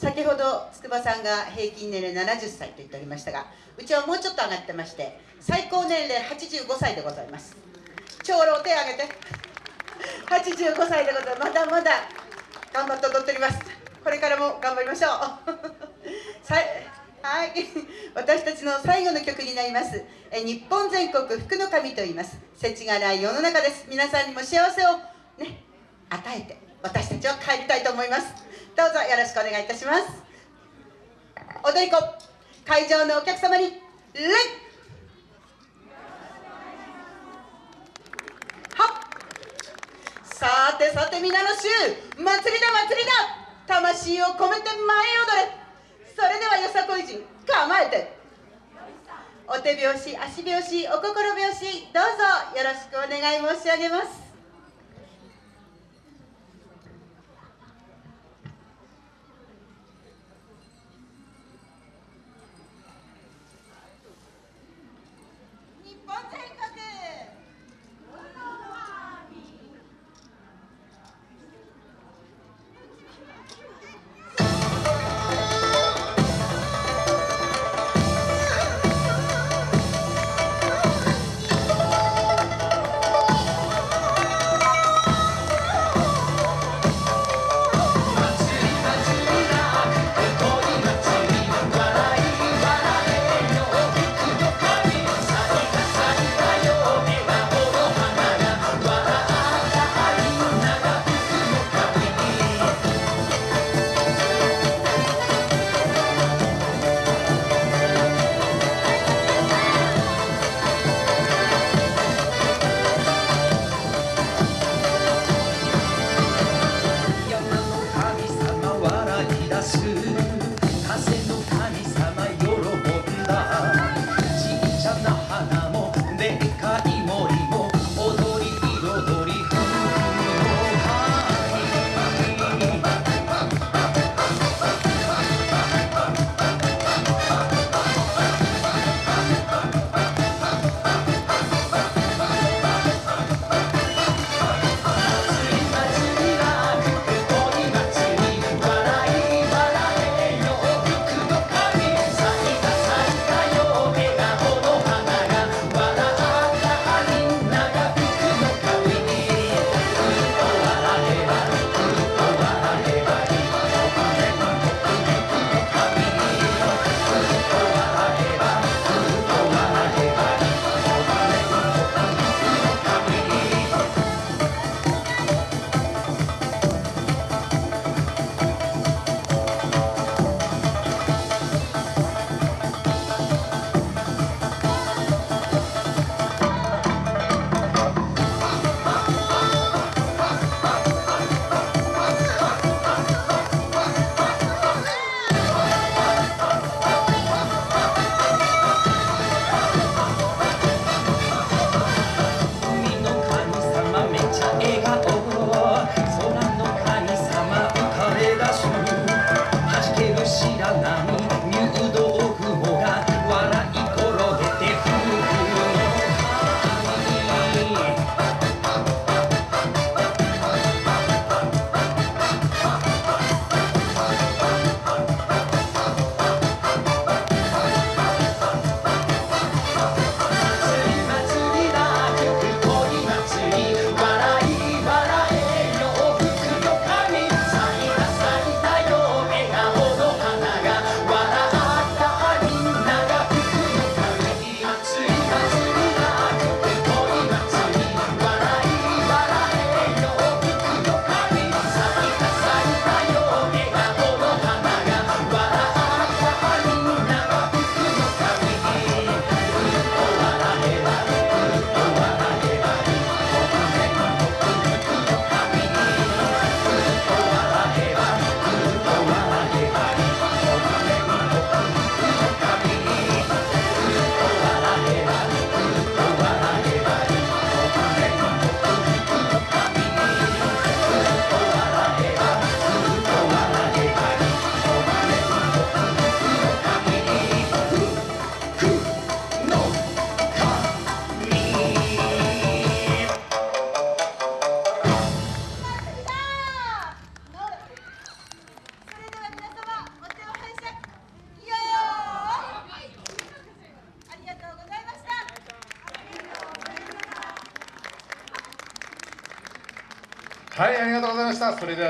先ほど筑波さんが平均年齢70歳と言っておりましたがうちはもうちょっと上がってまして最高年齢85歳でございます。長老手を挙げて85歳でございます。まだまだ頑張って踊っております。これからも頑張りましょう。はい。私たちの最後の曲になります。え日本全国福の神と言います。世知がない世の中です。皆さんにも幸せをね与えて私たちは帰りたいと思います。どうぞよろしくお願いいたします。踊り子会場のお客様に礼さてさて皆の衆祭りだ祭りだ魂を込めて前踊れ。それではよさこい人構えて。お手拍子足拍子お心拍子どうぞよろしくお願い申し上げます。take us はいありがとうございました。それでは